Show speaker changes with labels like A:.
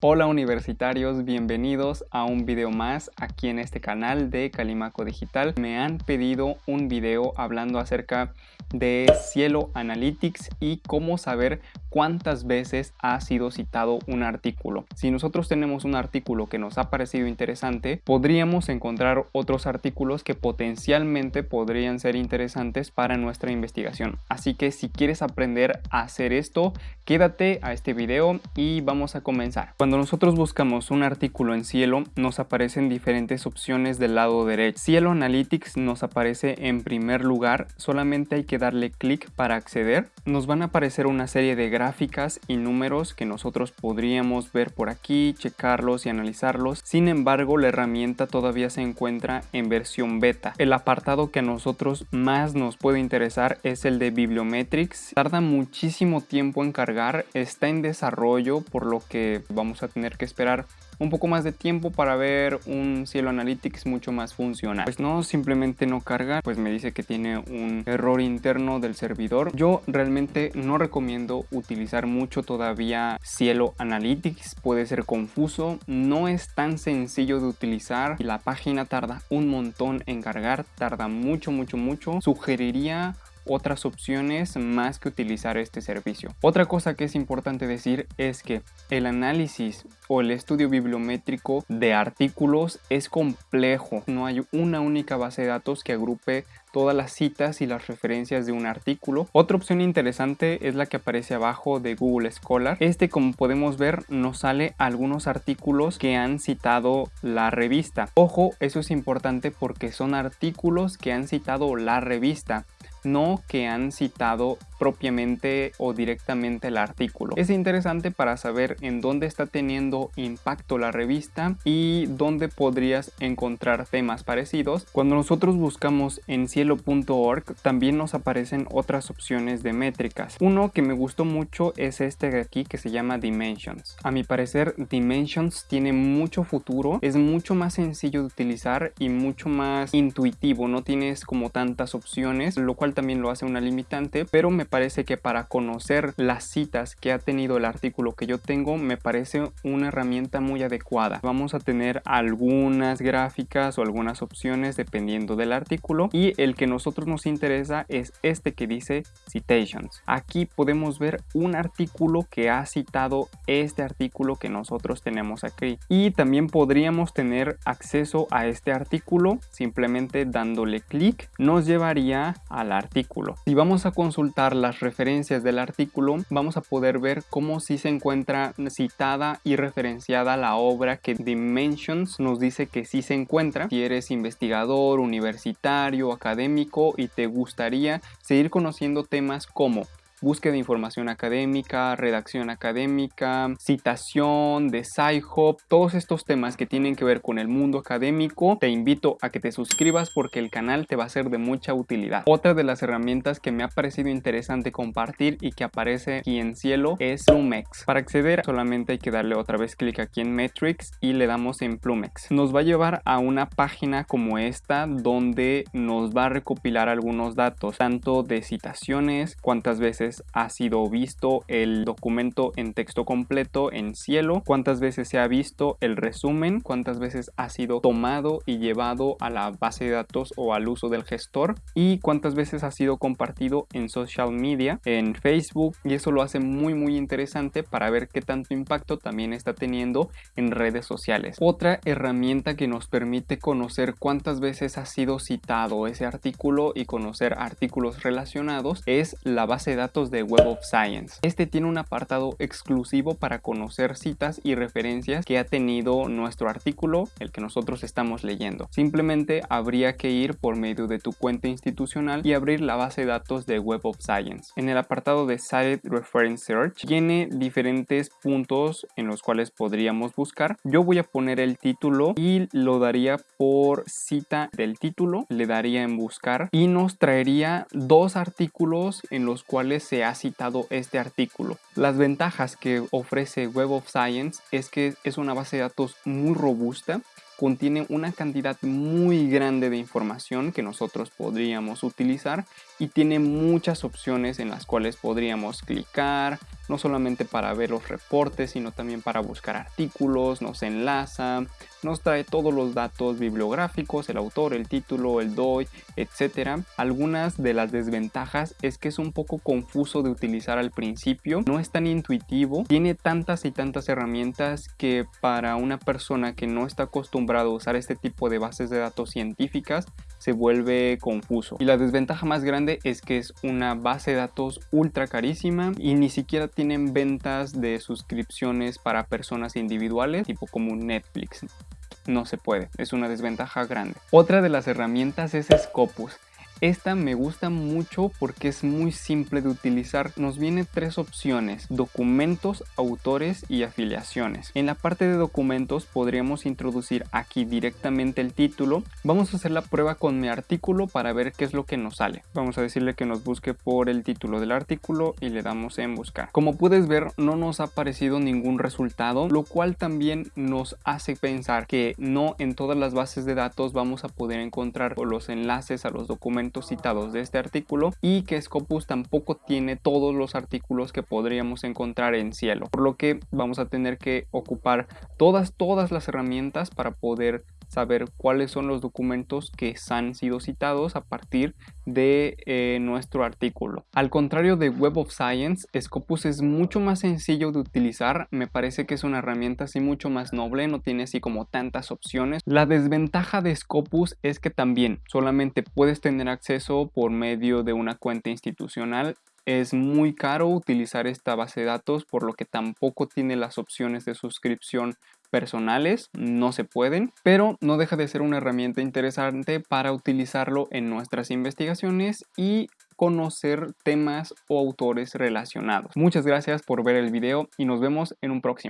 A: Hola universitarios, bienvenidos a un video más aquí en este canal de Calimaco Digital. Me han pedido un video hablando acerca de Cielo Analytics y cómo saber cuántas veces ha sido citado un artículo. Si nosotros tenemos un artículo que nos ha parecido interesante, podríamos encontrar otros artículos que potencialmente podrían ser interesantes para nuestra investigación. Así que si quieres aprender a hacer esto, quédate a este video y vamos a comenzar. Cuando nosotros buscamos un artículo en Cielo, nos aparecen diferentes opciones del lado derecho. Cielo Analytics nos aparece en primer lugar, solamente hay que darle clic para acceder. Nos van a aparecer una serie de gráficas y números que nosotros podríamos ver por aquí, checarlos y analizarlos. Sin embargo, la herramienta todavía se encuentra en versión beta. El apartado que a nosotros más nos puede interesar es el de Bibliometrics. Tarda muchísimo tiempo en cargar, está en desarrollo, por lo que vamos a tener que esperar un poco más de tiempo para ver un Cielo Analytics mucho más funcional. Pues no, simplemente no carga, pues me dice que tiene un error interno del servidor. Yo realmente no recomiendo utilizar mucho todavía Cielo Analytics, puede ser confuso, no es tan sencillo de utilizar la página tarda un montón en cargar, tarda mucho, mucho, mucho. Sugeriría otras opciones más que utilizar este servicio. Otra cosa que es importante decir es que el análisis o el estudio bibliométrico de artículos es complejo. No hay una única base de datos que agrupe todas las citas y las referencias de un artículo. Otra opción interesante es la que aparece abajo de Google Scholar. Este como podemos ver nos sale algunos artículos que han citado la revista. Ojo, eso es importante porque son artículos que han citado la revista no que han citado propiamente o directamente el artículo. Es interesante para saber en dónde está teniendo impacto la revista y dónde podrías encontrar temas parecidos. Cuando nosotros buscamos en cielo.org también nos aparecen otras opciones de métricas. Uno que me gustó mucho es este de aquí que se llama Dimensions. A mi parecer Dimensions tiene mucho futuro, es mucho más sencillo de utilizar y mucho más intuitivo, no tienes como tantas opciones, lo cual también lo hace una limitante, pero me parece que para conocer las citas que ha tenido el artículo que yo tengo, me parece una herramienta muy adecuada. Vamos a tener algunas gráficas o algunas opciones dependiendo del artículo y el que nosotros nos interesa es este que dice citations. Aquí podemos ver un artículo que ha citado este artículo que nosotros tenemos aquí y también podríamos tener acceso a este artículo simplemente dándole clic nos llevaría al artículo. Si vamos a consultar las referencias del artículo, vamos a poder ver cómo si se encuentra citada y referenciada la obra que Dimensions nos dice que sí se encuentra. Si eres investigador, universitario, académico y te gustaría seguir conociendo temas como búsqueda de información académica, redacción académica, citación de SciHub, todos estos temas que tienen que ver con el mundo académico, te invito a que te suscribas porque el canal te va a ser de mucha utilidad. Otra de las herramientas que me ha parecido interesante compartir y que aparece aquí en cielo es Plumex. Para acceder solamente hay que darle otra vez clic aquí en Metrics y le damos en Plumex. Nos va a llevar a una página como esta donde nos va a recopilar algunos datos, tanto de citaciones, cuántas veces ha sido visto el documento en texto completo en cielo, cuántas veces se ha visto el resumen, cuántas veces ha sido tomado y llevado a la base de datos o al uso del gestor y cuántas veces ha sido compartido en social media, en Facebook y eso lo hace muy muy interesante para ver qué tanto impacto también está teniendo en redes sociales. Otra herramienta que nos permite conocer cuántas veces ha sido citado ese artículo y conocer artículos relacionados es la base de datos de Web of Science. Este tiene un apartado exclusivo para conocer citas y referencias que ha tenido nuestro artículo, el que nosotros estamos leyendo. Simplemente habría que ir por medio de tu cuenta institucional y abrir la base de datos de Web of Science. En el apartado de Site Reference Search tiene diferentes puntos en los cuales podríamos buscar. Yo voy a poner el título y lo daría por cita del título, le daría en buscar y nos traería dos artículos en los cuales se ha citado este artículo. Las ventajas que ofrece Web of Science es que es una base de datos muy robusta contiene una cantidad muy grande de información que nosotros podríamos utilizar y tiene muchas opciones en las cuales podríamos clicar, no solamente para ver los reportes, sino también para buscar artículos, nos enlaza, nos trae todos los datos bibliográficos, el autor, el título, el DOI, etc. Algunas de las desventajas es que es un poco confuso de utilizar al principio, no es tan intuitivo, tiene tantas y tantas herramientas que para una persona que no está acostumbrado a usar este tipo de bases de datos científicas se vuelve confuso. Y la desventaja más grande es que es una base de datos ultra carísima y ni siquiera tienen ventas de suscripciones para personas individuales, tipo como Netflix. No se puede, es una desventaja grande. Otra de las herramientas es Scopus. Esta me gusta mucho porque es muy simple de utilizar. Nos viene tres opciones, documentos, autores y afiliaciones. En la parte de documentos podríamos introducir aquí directamente el título. Vamos a hacer la prueba con mi artículo para ver qué es lo que nos sale. Vamos a decirle que nos busque por el título del artículo y le damos en buscar. Como puedes ver no nos ha aparecido ningún resultado, lo cual también nos hace pensar que no en todas las bases de datos vamos a poder encontrar los enlaces a los citados de este artículo y que Scopus tampoco tiene todos los artículos que podríamos encontrar en cielo, por lo que vamos a tener que ocupar todas, todas las herramientas para poder saber cuáles son los documentos que han sido citados a partir de eh, nuestro artículo. Al contrario de Web of Science, Scopus es mucho más sencillo de utilizar, me parece que es una herramienta así mucho más noble, no tiene así como tantas opciones. La desventaja de Scopus es que también solamente puedes tener acceso por medio de una cuenta institucional es muy caro utilizar esta base de datos por lo que tampoco tiene las opciones de suscripción personales, no se pueden, pero no deja de ser una herramienta interesante para utilizarlo en nuestras investigaciones y conocer temas o autores relacionados. Muchas gracias por ver el video y nos vemos en un próximo.